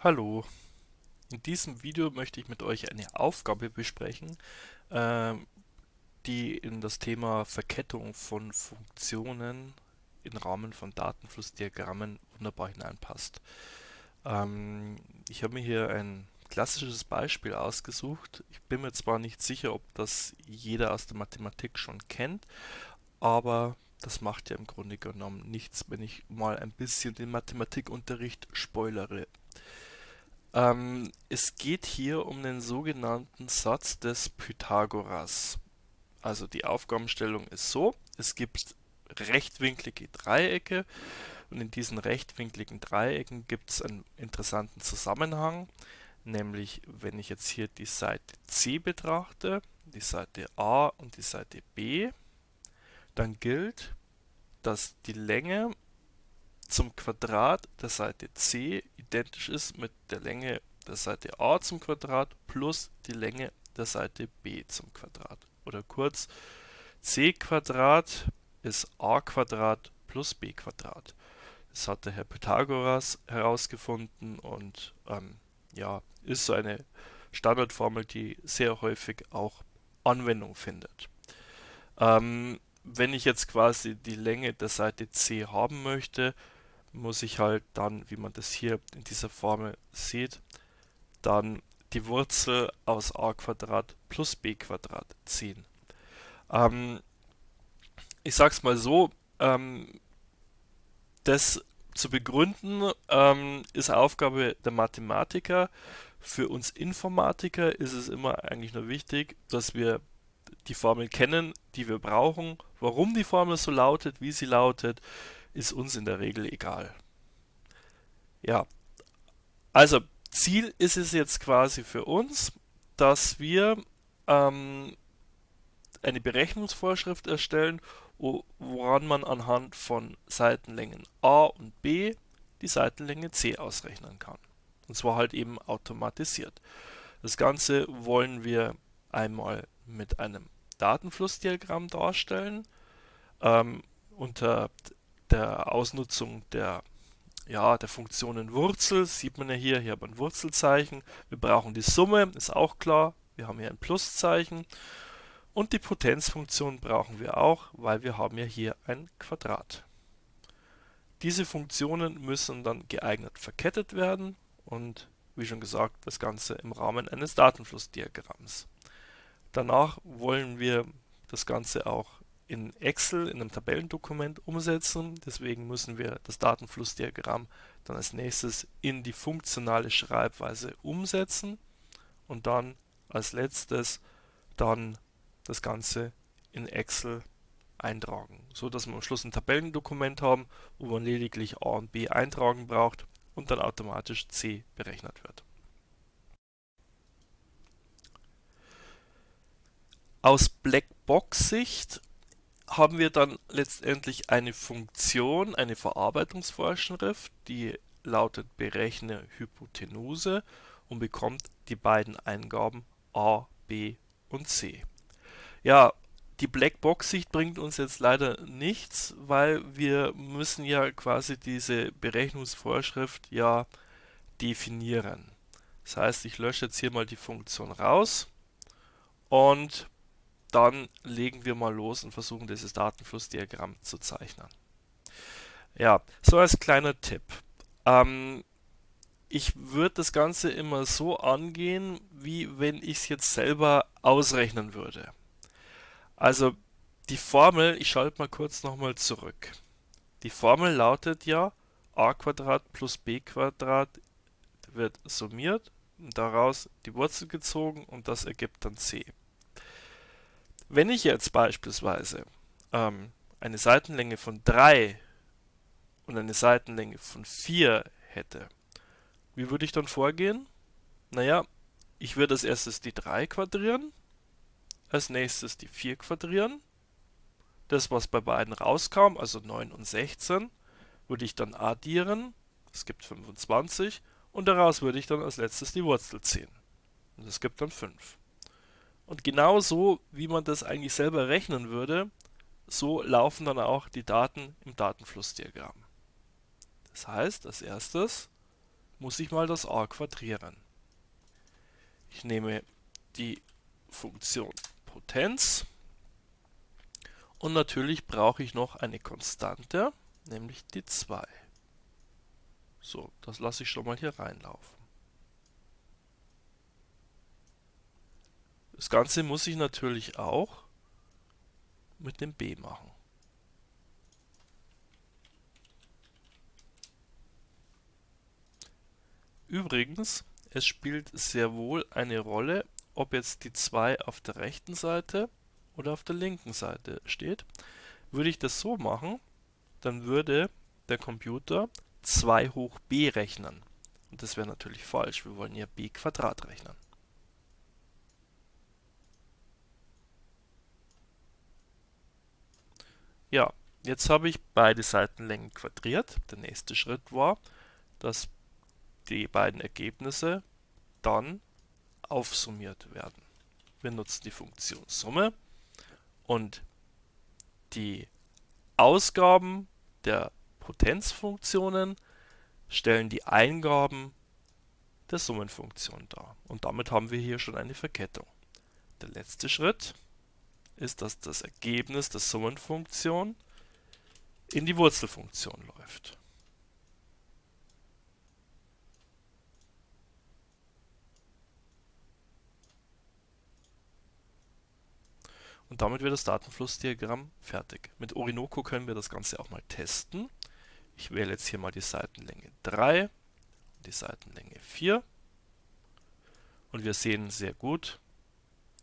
Hallo, in diesem Video möchte ich mit euch eine Aufgabe besprechen, äh, die in das Thema Verkettung von Funktionen im Rahmen von Datenflussdiagrammen wunderbar hineinpasst. Ähm, ich habe mir hier ein klassisches Beispiel ausgesucht. Ich bin mir zwar nicht sicher, ob das jeder aus der Mathematik schon kennt, aber das macht ja im Grunde genommen nichts, wenn ich mal ein bisschen den Mathematikunterricht spoilere. Ähm, es geht hier um den sogenannten Satz des Pythagoras. Also die Aufgabenstellung ist so, es gibt rechtwinklige Dreiecke und in diesen rechtwinkligen Dreiecken gibt es einen interessanten Zusammenhang, nämlich wenn ich jetzt hier die Seite C betrachte, die Seite A und die Seite B, dann gilt, dass die Länge zum Quadrat der Seite c identisch ist mit der Länge der Seite a zum Quadrat plus die Länge der Seite b zum Quadrat. Oder kurz, c Quadrat ist a Quadrat plus b Quadrat. Das hat der Herr Pythagoras herausgefunden und ähm, ja, ist so eine Standardformel, die sehr häufig auch Anwendung findet. Ähm, wenn ich jetzt quasi die Länge der Seite c haben möchte, muss ich halt dann, wie man das hier in dieser Formel sieht, dann die Wurzel aus a plus b ziehen. Ähm, ich sag's mal so, ähm, das zu begründen ähm, ist Aufgabe der Mathematiker. Für uns Informatiker ist es immer eigentlich nur wichtig, dass wir die Formel kennen, die wir brauchen, warum die Formel so lautet, wie sie lautet, ist uns in der Regel egal. Ja, also Ziel ist es jetzt quasi für uns, dass wir ähm, eine Berechnungsvorschrift erstellen, woran man anhand von Seitenlängen a und b die Seitenlänge c ausrechnen kann. Und zwar halt eben automatisiert. Das Ganze wollen wir einmal mit einem Datenflussdiagramm darstellen. Ähm, unter der Ausnutzung der, ja, der Funktionen Wurzel, sieht man ja hier, hier haben wir ein Wurzelzeichen. Wir brauchen die Summe, ist auch klar. Wir haben hier ein Pluszeichen. Und die Potenzfunktion brauchen wir auch, weil wir haben ja hier ein Quadrat. Diese Funktionen müssen dann geeignet verkettet werden und wie schon gesagt, das Ganze im Rahmen eines Datenflussdiagramms. Danach wollen wir das Ganze auch in Excel, in einem Tabellendokument umsetzen. Deswegen müssen wir das Datenflussdiagramm dann als nächstes in die funktionale Schreibweise umsetzen und dann als letztes dann das Ganze in Excel eintragen, so dass wir am Schluss ein Tabellendokument haben, wo man lediglich A und B eintragen braucht und dann automatisch C berechnet wird. Aus Blackbox-Sicht haben wir dann letztendlich eine Funktion, eine Verarbeitungsvorschrift, die lautet berechne Hypotenuse und bekommt die beiden Eingaben a, b und c. Ja, die Blackbox-Sicht bringt uns jetzt leider nichts, weil wir müssen ja quasi diese Berechnungsvorschrift ja definieren. Das heißt, ich lösche jetzt hier mal die Funktion raus und dann legen wir mal los und versuchen dieses Datenflussdiagramm zu zeichnen. Ja, so als kleiner Tipp. Ähm, ich würde das Ganze immer so angehen, wie wenn ich es jetzt selber ausrechnen würde. Also die Formel, ich schalte mal kurz nochmal zurück. Die Formel lautet ja a plus b wird summiert und daraus die Wurzel gezogen und das ergibt dann c. Wenn ich jetzt beispielsweise ähm, eine Seitenlänge von 3 und eine Seitenlänge von 4 hätte, wie würde ich dann vorgehen? Naja, ich würde als erstes die 3 quadrieren, als nächstes die 4 quadrieren, das was bei beiden rauskam, also 9 und 16, würde ich dann addieren, es gibt 25, und daraus würde ich dann als letztes die Wurzel ziehen. Und das gibt dann 5. Und genauso, wie man das eigentlich selber rechnen würde, so laufen dann auch die Daten im Datenflussdiagramm. Das heißt, als erstes muss ich mal das a quadrieren. Ich nehme die Funktion Potenz und natürlich brauche ich noch eine Konstante, nämlich die 2. So, das lasse ich schon mal hier reinlaufen. Das Ganze muss ich natürlich auch mit dem b machen. Übrigens, es spielt sehr wohl eine Rolle, ob jetzt die 2 auf der rechten Seite oder auf der linken Seite steht. Würde ich das so machen, dann würde der Computer 2 hoch b rechnen. Und das wäre natürlich falsch, wir wollen ja b Quadrat rechnen. Ja, jetzt habe ich beide Seitenlängen quadriert. Der nächste Schritt war, dass die beiden Ergebnisse dann aufsummiert werden. Wir nutzen die Funktion Summe und die Ausgaben der Potenzfunktionen stellen die Eingaben der Summenfunktion dar. Und damit haben wir hier schon eine Verkettung. Der letzte Schritt ist, dass das Ergebnis der Summenfunktion in die Wurzelfunktion läuft. Und damit wird das Datenflussdiagramm fertig. Mit Orinoco können wir das Ganze auch mal testen. Ich wähle jetzt hier mal die Seitenlänge 3 und die Seitenlänge 4. Und wir sehen sehr gut,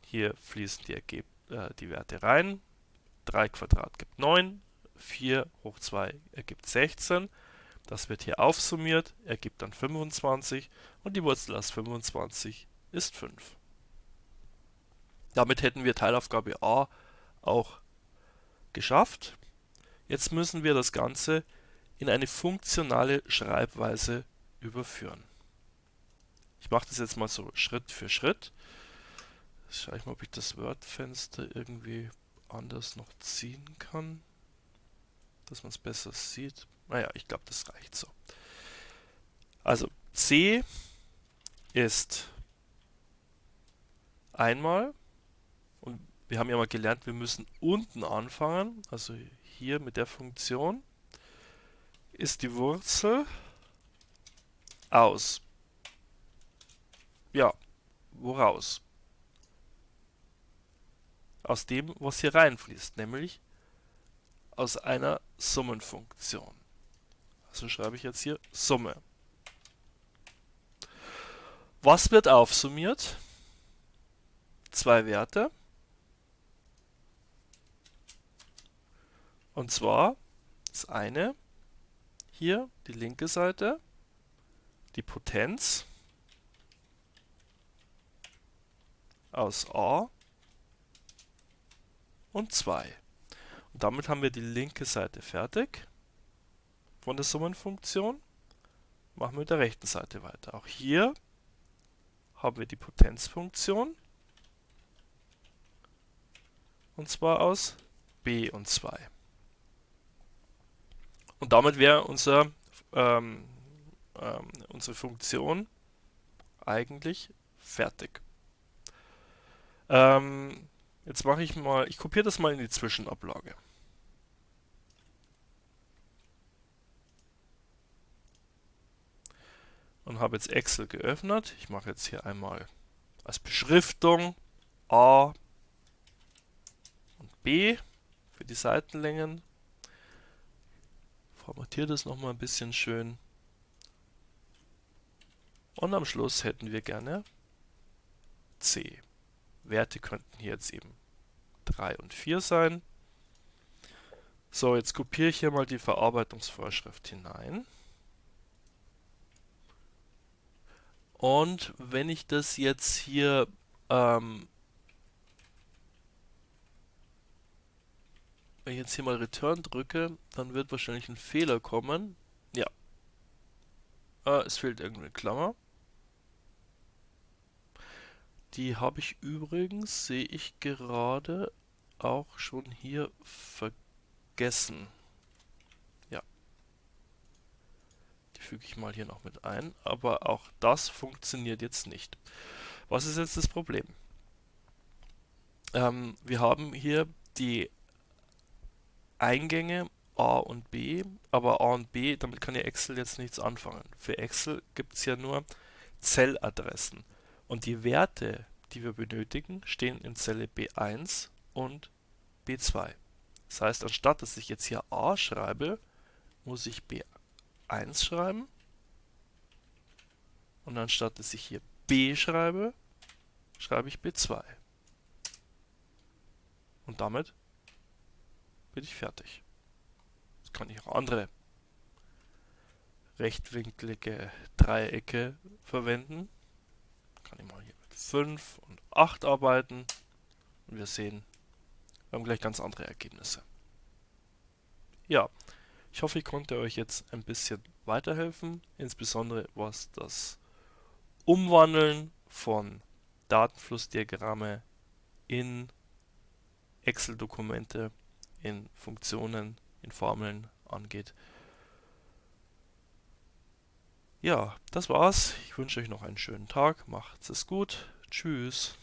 hier fließen die, Ergeb äh, die Werte rein. 3 Quadrat gibt 9, 4 hoch 2 ergibt 16. Das wird hier aufsummiert, ergibt dann 25 und die Wurzel aus 25 ist 5. Damit hätten wir Teilaufgabe A auch geschafft. Jetzt müssen wir das Ganze in eine funktionale Schreibweise überführen. Ich mache das jetzt mal so Schritt für Schritt. Schau ich mal, ob ich das Word-Fenster irgendwie anders noch ziehen kann, dass man es besser sieht. Naja, ich glaube, das reicht so. Also C ist einmal und wir haben ja mal gelernt, wir müssen unten anfangen, also hier mit der Funktion, ist die Wurzel aus. Ja, woraus? Aus dem, was hier reinfließt, nämlich aus einer Summenfunktion. Also schreibe ich jetzt hier Summe. Was wird aufsummiert? Zwei Werte. Und zwar das eine hier, die linke Seite, die Potenz aus a und 2. Und damit haben wir die linke Seite fertig von der Summenfunktion. Machen wir mit der rechten Seite weiter. Auch hier haben wir die Potenzfunktion und zwar aus b und 2. Und damit wäre unser, ähm, ähm, unsere Funktion eigentlich fertig. Ähm, jetzt mache ich mal, ich kopiere das mal in die Zwischenablage. Und habe jetzt Excel geöffnet. Ich mache jetzt hier einmal als Beschriftung A und B für die Seitenlängen formatiere das nochmal ein bisschen schön. Und am Schluss hätten wir gerne C. Werte könnten hier jetzt eben 3 und 4 sein. So, jetzt kopiere ich hier mal die Verarbeitungsvorschrift hinein. Und wenn ich das jetzt hier ähm, Wenn ich jetzt hier mal Return drücke, dann wird wahrscheinlich ein Fehler kommen. Ja. Äh, es fehlt irgendeine Klammer. Die habe ich übrigens, sehe ich gerade, auch schon hier vergessen. Ja. Die füge ich mal hier noch mit ein, aber auch das funktioniert jetzt nicht. Was ist jetzt das Problem? Ähm, wir haben hier die Eingänge A und B, aber A und B, damit kann ja Excel jetzt nichts anfangen. Für Excel gibt es ja nur Zelladressen und die Werte, die wir benötigen, stehen in Zelle B1 und B2. Das heißt, anstatt dass ich jetzt hier A schreibe, muss ich B1 schreiben und anstatt dass ich hier B schreibe, schreibe ich B2. Und damit bin ich fertig. Jetzt kann ich auch andere rechtwinklige Dreiecke verwenden. Kann ich mal hier mit 5 und 8 arbeiten. Und wir sehen, wir haben gleich ganz andere Ergebnisse. Ja, ich hoffe, ich konnte euch jetzt ein bisschen weiterhelfen, insbesondere was das Umwandeln von Datenflussdiagramme in Excel-Dokumente, in Funktionen, in Formeln angeht. Ja, das war's. Ich wünsche euch noch einen schönen Tag. Macht's es gut. Tschüss.